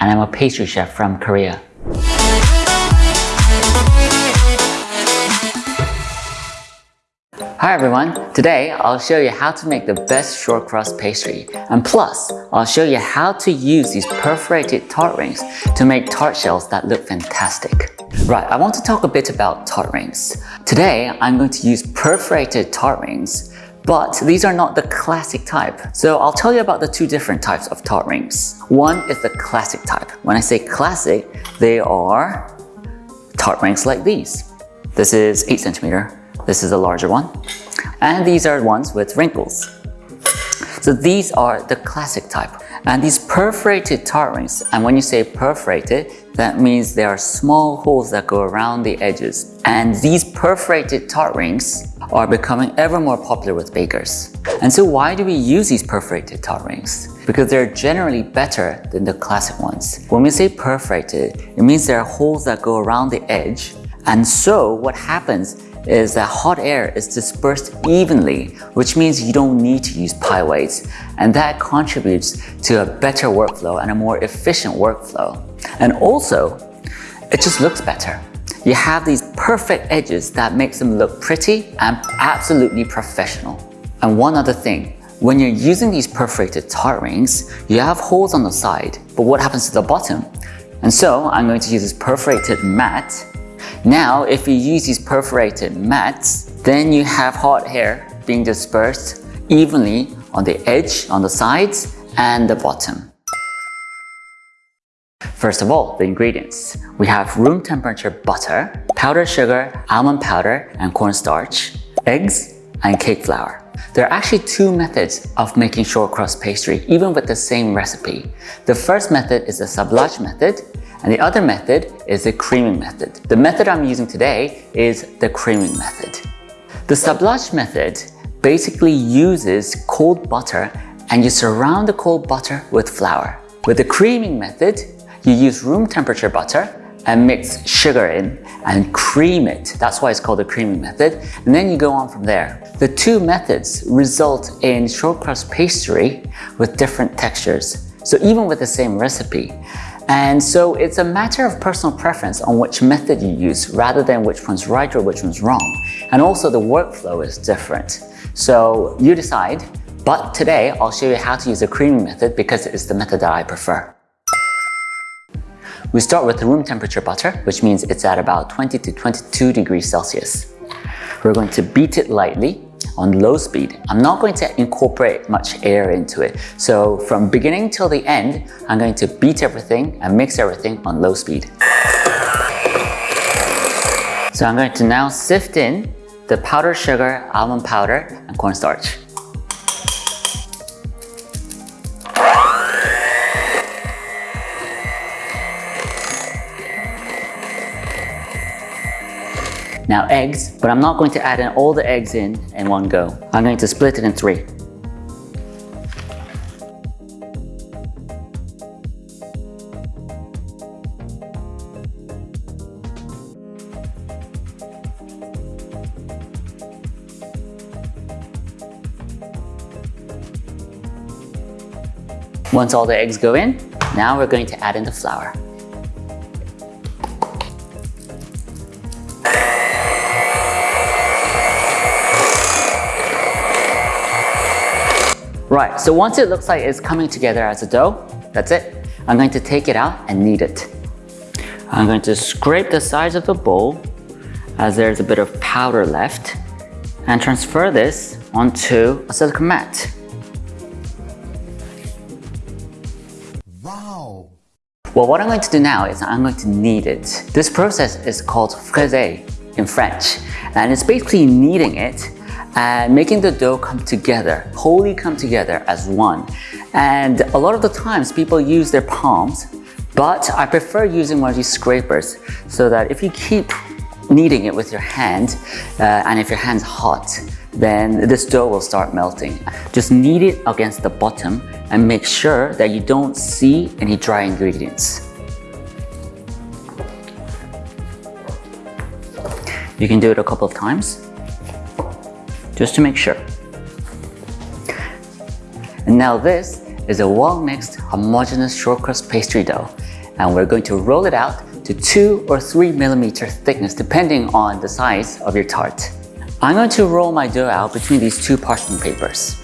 And I'm a pastry chef from Korea. Hi everyone, today I'll show you how to make the best short crust pastry and plus I'll show you how to use these perforated tart rings to make tart shells that look fantastic. Right, I want to talk a bit about tart rings. Today I'm going to use perforated tart rings but these are not the classic type. So I'll tell you about the two different types of tart rings. One is the classic type. When I say classic, they are tart rings like these. This is 8 centimeter. This is a larger one. And these are ones with wrinkles. So these are the classic type. And these perforated tart rings, and when you say perforated, that means there are small holes that go around the edges. And these perforated tart rings are becoming ever more popular with bakers. And so why do we use these perforated tart rings? Because they're generally better than the classic ones. When we say perforated, it means there are holes that go around the edge. And so what happens is that hot air is dispersed evenly, which means you don't need to use pie weights. And that contributes to a better workflow and a more efficient workflow. And also, it just looks better. You have these perfect edges that makes them look pretty and absolutely professional. And one other thing, when you're using these perforated tart rings, you have holes on the side, but what happens to the bottom? And so I'm going to use this perforated mat. Now, if you use these perforated mats, then you have hot air being dispersed evenly on the edge, on the sides, and the bottom. First of all, the ingredients. We have room temperature butter, powdered sugar, almond powder, and cornstarch, eggs, and cake flour. There are actually two methods of making short crust pastry, even with the same recipe. The first method is the sablage method, and the other method is the creaming method. The method I'm using today is the creaming method. The sablage method basically uses cold butter and you surround the cold butter with flour. With the creaming method, you use room temperature butter and mix sugar in and cream it. That's why it's called the creaming method. And then you go on from there. The two methods result in shortcrust pastry with different textures. So even with the same recipe. And so it's a matter of personal preference on which method you use rather than which one's right or which one's wrong. And also the workflow is different. So you decide, but today I'll show you how to use the creaming method because it's the method that I prefer. We start with room temperature butter, which means it's at about 20 to 22 degrees Celsius. We're going to beat it lightly on low speed. I'm not going to incorporate much air into it. So from beginning till the end, I'm going to beat everything and mix everything on low speed. So I'm going to now sift in the powdered sugar, almond powder, and cornstarch. Now eggs, but I'm not going to add in all the eggs in in one go. I'm going to split it in three. Once all the eggs go in, now we're going to add in the flour. Right, so once it looks like it's coming together as a dough, that's it. I'm going to take it out and knead it. I'm going to scrape the sides of the bowl as there's a bit of powder left and transfer this onto a silicone mat. Wow! Well, what I'm going to do now is I'm going to knead it. This process is called fraiser in French, and it's basically kneading it and making the dough come together, wholly come together as one. And a lot of the times people use their palms, but I prefer using one of these scrapers so that if you keep kneading it with your hand, uh, and if your hand's hot, then this dough will start melting. Just knead it against the bottom and make sure that you don't see any dry ingredients. You can do it a couple of times just to make sure. And now this is a well-mixed, homogeneous short crust pastry dough, and we're going to roll it out to 2 or 3 millimeter thickness depending on the size of your tart. I'm going to roll my dough out between these two parchment papers.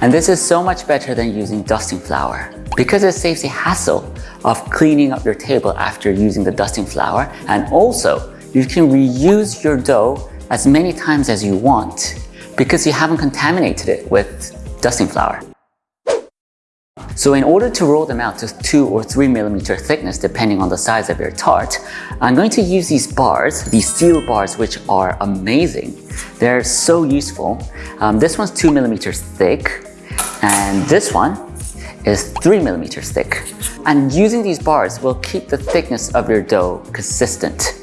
And this is so much better than using dusting flour because it saves the hassle of cleaning up your table after using the dusting flour and also you can reuse your dough as many times as you want because you haven't contaminated it with dusting flour. So in order to roll them out to 2 or 3 millimeter thickness depending on the size of your tart, I'm going to use these bars, these steel bars which are amazing. They're so useful. Um, this one's 2 millimeters thick and this one is 3 millimeters thick. And using these bars will keep the thickness of your dough consistent.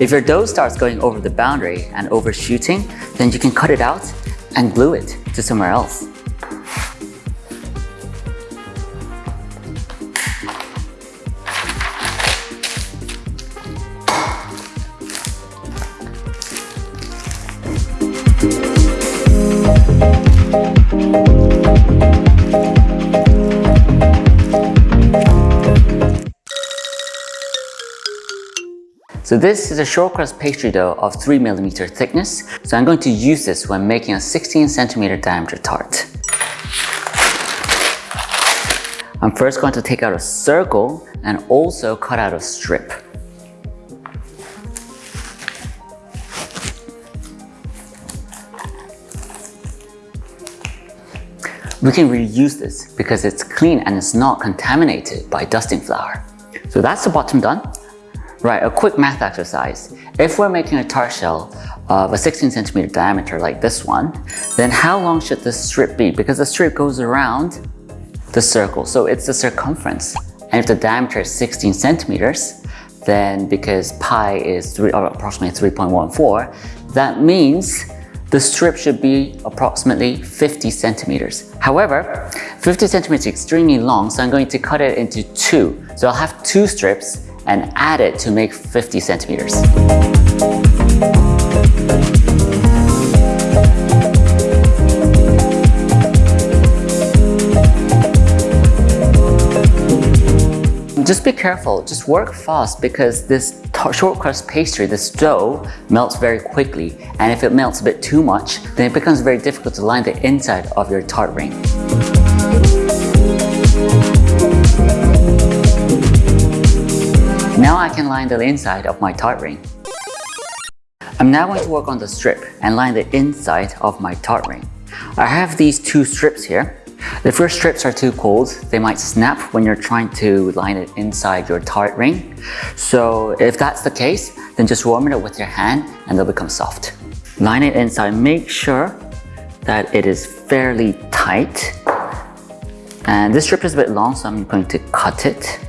If your dough starts going over the boundary and overshooting, then you can cut it out and glue it to somewhere else. So this is a short crust pastry dough of 3 millimeter thickness. So I'm going to use this when making a 16 centimeter diameter tart. I'm first going to take out a circle and also cut out a strip. We can reuse this because it's clean and it's not contaminated by dusting flour. So that's the bottom done. Right, a quick math exercise. If we're making a tart shell of a 16 centimeter diameter like this one, then how long should the strip be? Because the strip goes around the circle, so it's the circumference. And if the diameter is 16 centimeters, then because pi is three, or approximately 3.14, that means the strip should be approximately 50 centimeters. However, 50 centimeters is extremely long, so I'm going to cut it into two. So I'll have two strips and add it to make 50 centimeters. Just be careful, just work fast because this short crust pastry, this dough, melts very quickly. And if it melts a bit too much, then it becomes very difficult to line the inside of your tart ring. Now I can line the inside of my tart ring. I'm now going to work on the strip and line the inside of my tart ring. I have these two strips here. The first strips are too cold. They might snap when you're trying to line it inside your tart ring. So if that's the case, then just warm it up with your hand and they'll become soft. Line it inside. Make sure that it is fairly tight. And this strip is a bit long, so I'm going to cut it.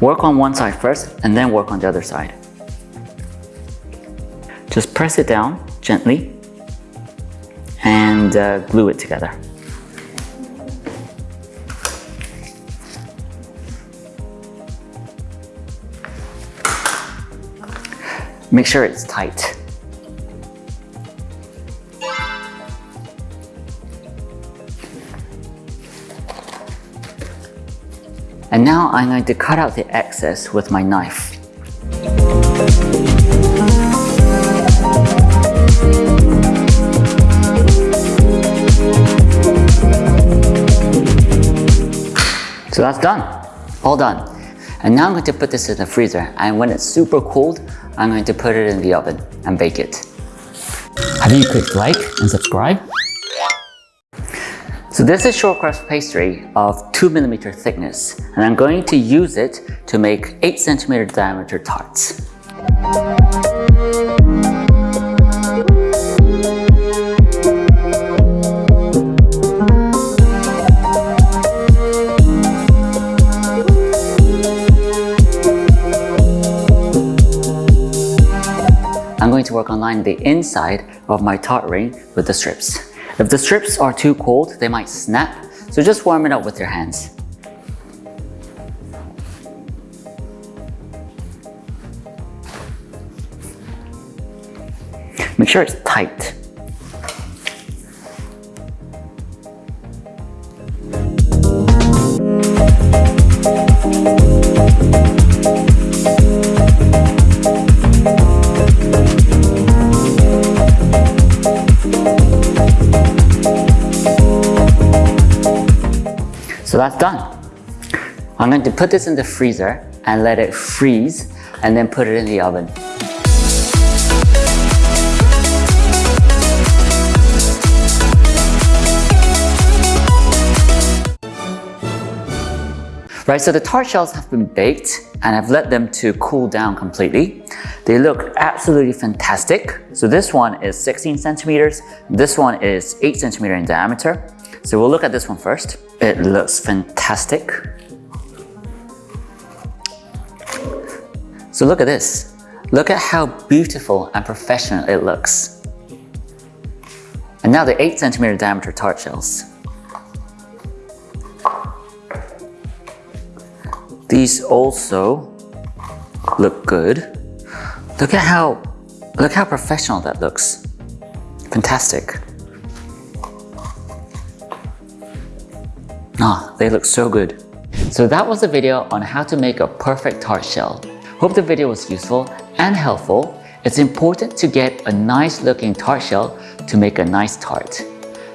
Work on one side first and then work on the other side. Just press it down gently and uh, glue it together. Make sure it's tight. And now I'm going to cut out the excess with my knife. So that's done, all done. And now I'm going to put this in the freezer and when it's super cold, I'm going to put it in the oven and bake it. Have you clicked like and subscribe? So this is short crust pastry of 2 millimeter thickness and I'm going to use it to make 8 centimeter diameter tarts. I'm going to work on lining the inside of my tart ring with the strips. If the strips are too cold, they might snap, so just warm it up with your hands. Make sure it's tight. So that's done. I'm going to put this in the freezer and let it freeze and then put it in the oven. Right, so the tart shells have been baked and I've let them to cool down completely. They look absolutely fantastic. So this one is 16 centimeters, this one is 8 centimeter in diameter. So we'll look at this one first. It looks fantastic. So look at this. Look at how beautiful and professional it looks. And now the 8 centimeter diameter tart shells. These also look good. Look at how look how professional that looks. Fantastic. they look so good. So that was the video on how to make a perfect tart shell. Hope the video was useful and helpful. It's important to get a nice looking tart shell to make a nice tart.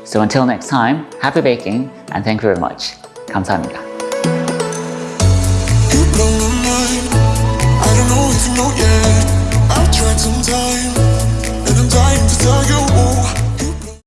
So until next time, happy baking and thank you very much. 감사합니다.